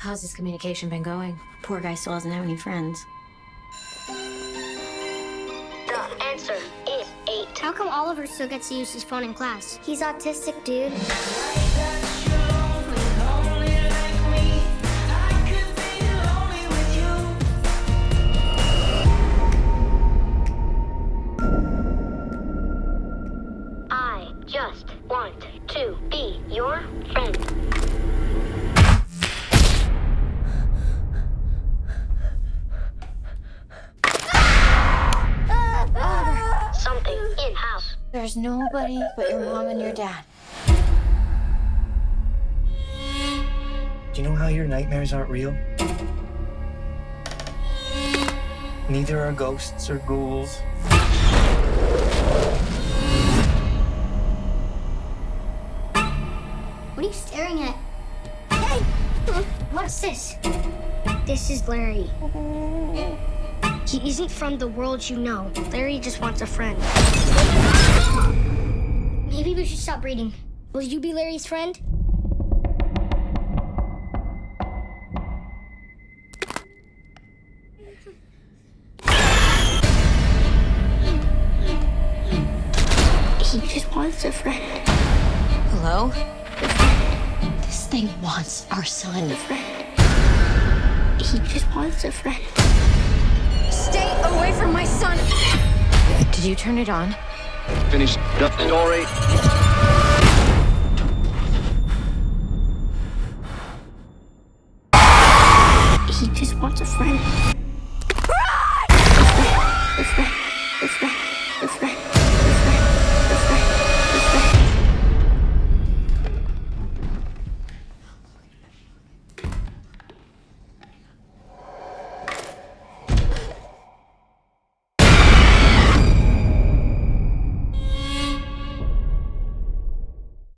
How's this communication been going? Poor guy still doesn't have any friends. The answer is eight. How come Oliver still gets to use his phone in class? He's autistic, dude. I just want to be your friend. There's nobody but your mom and your dad. Do you know how your nightmares aren't real? Neither are ghosts or ghouls. What are you staring at? Hey! What's this? This is Larry. He isn't from the world you know. Larry just wants a friend. Maybe we should stop reading. Will you be Larry's friend? He just wants a friend. Hello? This thing wants our son. A friend. He just wants a friend. Stay away from my son! Did you turn it on? Finish the story. He just wants a friend.